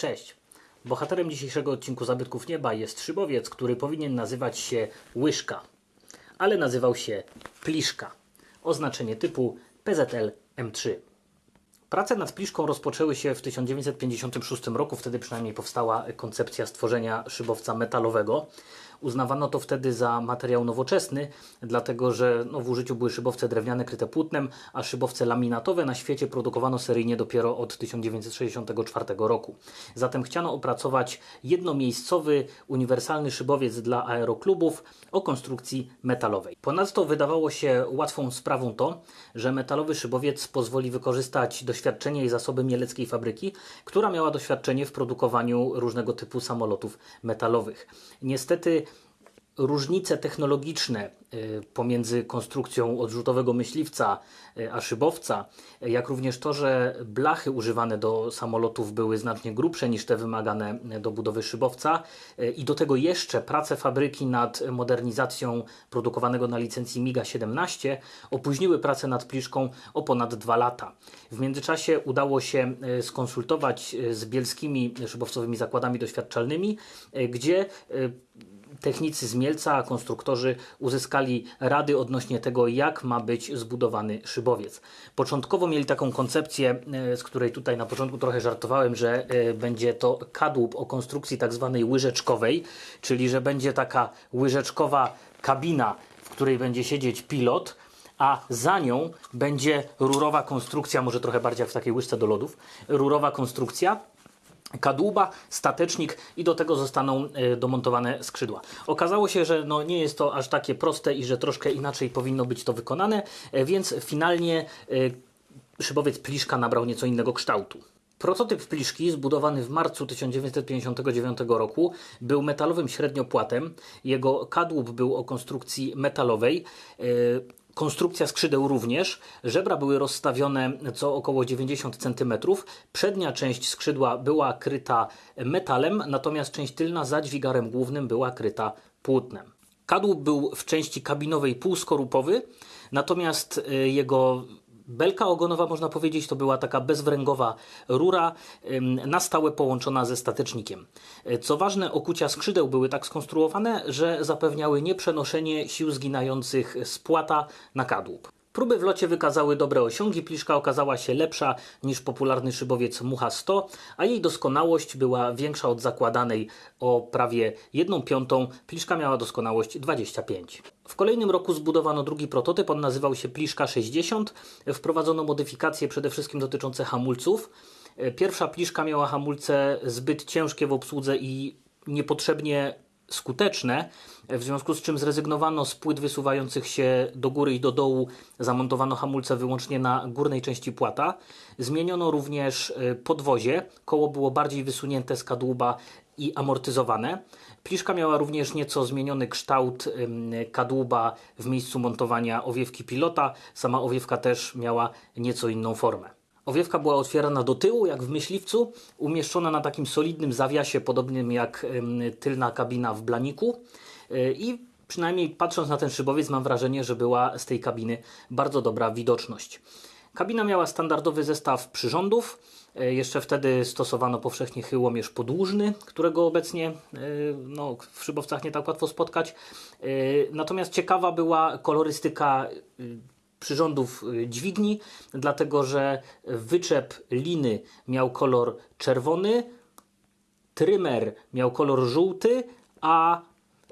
Cześć! Bohaterem dzisiejszego odcinku Zabytków Nieba jest szybowiec, który powinien nazywać się Łyżka, ale nazywał się Pliszka. Oznaczenie typu PZL M3. Prace nad Pliszką rozpoczęły się w 1956 roku, wtedy przynajmniej powstała koncepcja stworzenia szybowca metalowego. Uznawano to wtedy za materiał nowoczesny, dlatego że no, w użyciu były szybowce drewniane kryte płótnem, a szybowce laminatowe na świecie produkowano seryjnie dopiero od 1964 roku. Zatem chciano opracować jednomiejscowy, uniwersalny szybowiec dla aeroklubów o konstrukcji metalowej. Ponadto wydawało się łatwą sprawą to, że metalowy szybowiec pozwoli wykorzystać doświadczenie i zasoby mieleckiej fabryki, która miała doświadczenie w produkowaniu różnego typu samolotów metalowych. Niestety różnice technologiczne y, pomiędzy konstrukcją odrzutowego myśliwca y, a szybowca, y, jak również to, że blachy używane do samolotów były znacznie grubsze niż te wymagane do budowy szybowca i do tego jeszcze prace fabryki nad modernizacją produkowanego na licencji MIGA-17 opóźniły pracę nad pliszką o ponad dwa lata. W międzyczasie udało się skonsultować z bielskimi szybowcowymi zakładami doświadczalnymi, gdzie technicy z Mielca, konstruktorzy uzyskali rady odnośnie tego, jak ma być zbudowany szybowiec. Początkowo mieli taką koncepcję, e, z której tutaj na początku trochę żartowałem, że e, będzie to kadłub o konstrukcji tak zwanej łyżeczkowej, czyli że będzie taka łyżeczkowa kabina, w której będzie siedzieć pilot, a za nią będzie rurowa konstrukcja, może trochę bardziej jak w takiej łyżce do lodów, rurowa konstrukcja, kadłuba, statecznik i do tego zostaną e, domontowane skrzydła. Okazało się, że no nie jest to aż takie proste i że troszkę inaczej powinno być to wykonane, e, więc finalnie e, szybowiec Pliszka nabrał nieco innego kształtu. Prototyp Pliszki, zbudowany w marcu 1959 roku, był metalowym średniopłatem. Jego kadłub był o konstrukcji metalowej. Konstrukcja skrzydeł również. Żebra były rozstawione co około 90 cm. Przednia część skrzydła była kryta metalem, natomiast część tylna za dźwigarem głównym była kryta płótnem. Kadłub był w części kabinowej półskorupowy, natomiast y, jego Belka ogonowa, można powiedzieć, to była taka bezwręgowa rura na stałe połączona ze statecznikiem. E, co ważne, okucia skrzydeł były tak skonstruowane, że zapewniały nieprzenoszenie sił zginających z płata na kadłub. Próby w locie wykazały dobre osiągi, pliszka okazała się lepsza niż popularny szybowiec Mucha 100, a jej doskonałość była większa od zakładanej o prawie 1 piątą, pliszka miała doskonałość 25. W kolejnym roku zbudowano drugi prototyp, on nazywał się Pliszka 60. Wprowadzono modyfikacje przede wszystkim dotyczące hamulców. Pierwsza pliszka miała hamulce zbyt ciężkie w obsłudze i niepotrzebnie skuteczne, w związku z czym zrezygnowano z płyt wysuwających się do góry i do dołu, zamontowano hamulce wyłącznie na górnej części płata. Zmieniono również e, podwozie, koło było bardziej wysunięte z kadłuba i amortyzowane. Pliszka miała również nieco zmieniony kształt kadłuba w miejscu montowania owiewki pilota. Sama owiewka też miała nieco inną formę. Owiewka była otwierana do tyłu, jak w myśliwcu, umieszczona na takim solidnym zawiasie, podobnym jak tylna kabina w blaniku. E, I przynajmniej patrząc na ten szybowiec, mam wrażenie, że była z tej kabiny bardzo dobra widoczność. Kabina miała standardowy zestaw przyrządów. E, jeszcze wtedy stosowano powszechnie chyłomierz podłużny, którego obecnie e, no, w szybowcach nie tak łatwo spotkać. Natomiast ciekawa była kolorystyka przyrządów y, dźwigni, dlatego że wyczep liny miał kolor czerwony, trymer miał kolor żółty, a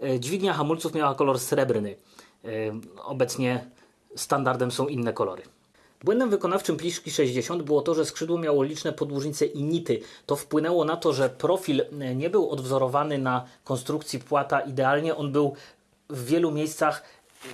e, dźwignia hamulców miała kolor srebrny. E, obecnie standardem są inne kolory. Błędem wykonawczym Pliszki 60 było to, że skrzydło miało liczne podłużnice i nity. To wpłynęło na to, że profil e, nie był odwzorowany na konstrukcji płata idealnie. On był w wielu miejscach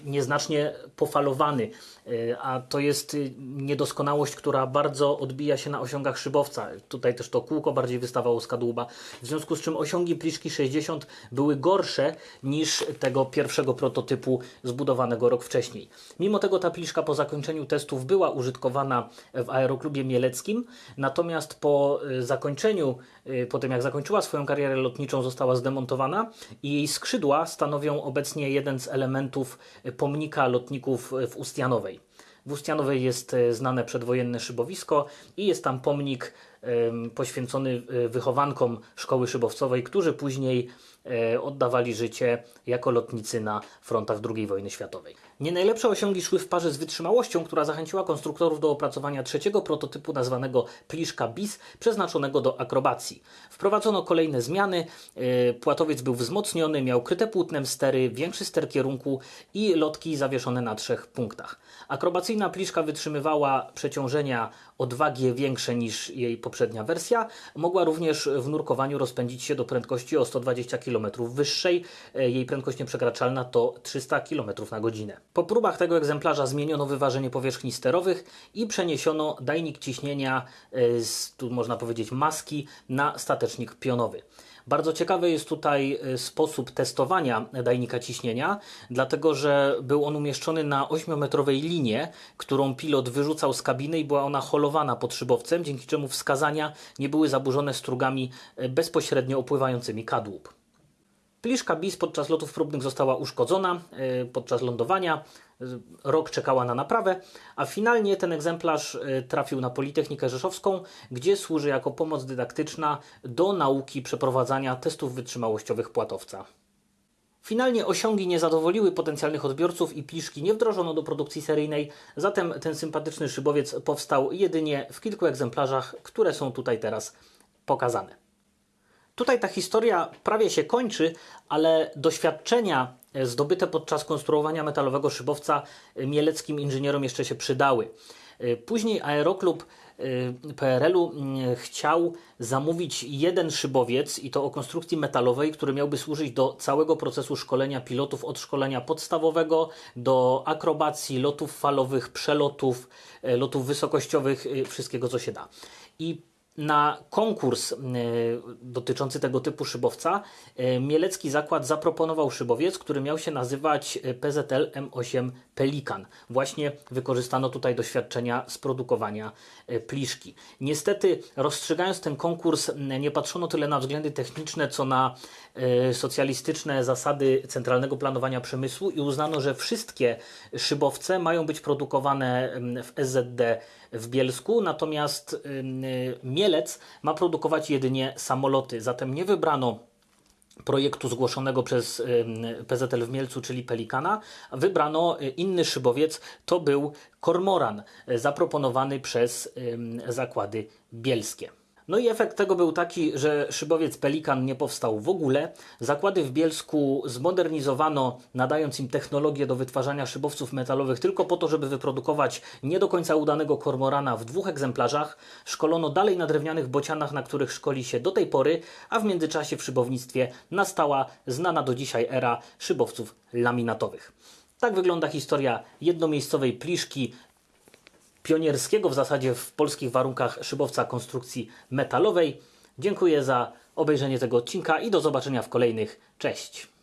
nieznacznie pofalowany, e, a to jest y, niedoskonałość, która bardzo odbija się na osiągach szybowca. Tutaj też to kółko bardziej wystawało z kadłuba, w związku z czym osiągi pliszki 60 były gorsze niż tego pierwszego prototypu zbudowanego rok wcześniej. Mimo tego ta pliszka po zakończeniu testów była użytkowana w aeroklubie mieleckim, natomiast po y, zakończeniu, y, po tym jak zakończyła swoją karierę lotniczą została zdemontowana i jej skrzydła stanowią obecnie jeden z elementów pomnika lotników w Ustianowej. W Ustianowej jest e, znane przedwojenne szybowisko i jest tam pomnik poświęcony e, wychowankom szkoły szybowcowej, którzy później e, oddawali życie jako lotnicy na frontach II wojny światowej. Nie najlepsze osiągi szły w parze z wytrzymałością, która zachęciła konstruktorów do opracowania trzeciego prototypu nazwanego Pliszka Bis, przeznaczonego do akrobacji. Wprowadzono kolejne zmiany, e, płatowiec był wzmocniony, miał kryte płótnem stery, większy ster kierunku i lotki zawieszone na trzech punktach. Akrobacyjna Pliszka wytrzymywała przeciążenia o 2G większe niż jej poprzednia wersja. Mogła również w nurkowaniu rozpędzić się do prędkości o 120 km wyższej. E, Jej prędkość nieprzekraczalna to 300 km na godzinę. Po próbach tego egzemplarza zmieniono wyważenie powierzchni sterowych i przeniesiono dajnik ciśnienia e, z, tu można powiedzieć, maski na statecznik pionowy. Bardzo ciekawy jest tutaj e, sposób testowania dajnika ciśnienia, dlatego że był on umieszczony na 8-metrowej linie, którą pilot wyrzucał z kabiny i była ona holowana pod szybowcem, dzięki czemu wskazania nie były zaburzone strugami e, bezpośrednio opływającymi kadłub. Pliszka BIS podczas lotów próbnych została uszkodzona e, podczas lądowania. Rok czekała na naprawę, a finalnie ten egzemplarz e, trafił na Politechnikę Rzeszowską, gdzie służy jako pomoc dydaktyczna do nauki przeprowadzania testów wytrzymałościowych płatowca. Finalnie osiągi nie zadowoliły potencjalnych odbiorców i pliszki nie wdrożono do produkcji seryjnej, zatem ten sympatyczny szybowiec powstał jedynie w kilku egzemplarzach, które są tutaj teraz pokazane. Tutaj ta historia prawie się kończy, ale doświadczenia e, zdobyte podczas konstruowania metalowego szybowca e, mieleckim inżynierom jeszcze się przydały. E, Później Aeroklub PRL-u mm, chciał zamówić jeden szybowiec i to o konstrukcji metalowej, który miałby służyć do całego procesu szkolenia pilotów od szkolenia podstawowego do akrobacji, lotów falowych, przelotów, lotów wysokościowych, wszystkiego co się da. I na konkurs e, dotyczący tego typu szybowca e, Mielecki Zakład zaproponował szybowiec, który miał się nazywać e, PZL M8 Pelikan. Właśnie wykorzystano tutaj doświadczenia z produkowania pliszki. Niestety, rozstrzygając ten konkurs, nie patrzono tyle na względy techniczne, co na socjalistyczne zasady centralnego planowania przemysłu i uznano, że wszystkie szybowce mają być produkowane w SZD w Bielsku, natomiast y, Mielec ma produkować jedynie samoloty. Zatem nie wybrano projektu zgłoszonego przez PZL w Mielcu, czyli Pelikana, wybrano y, inny szybowiec, to był Kormoran, y, zaproponowany przez zakłady bielskie. No i efekt tego był taki, że szybowiec Pelikan nie powstał w ogóle. Zakłady w Bielsku zmodernizowano, nadając im technologię do wytwarzania szybowców metalowych tylko po to, żeby wyprodukować nie do końca udanego kormorana w dwóch egzemplarzach. Szkolono dalej na drewnianych bocianach, na których szkoli się do tej pory, a w międzyczasie w szybownictwie nastała znana do dzisiaj era szybowców laminatowych. Tak wygląda historia jednomiejscowej pliszki pionierskiego w zasadzie w polskich warunkach szybowca konstrukcji metalowej. Dziękuję za obejrzenie tego odcinka i do zobaczenia w kolejnych. Cześć!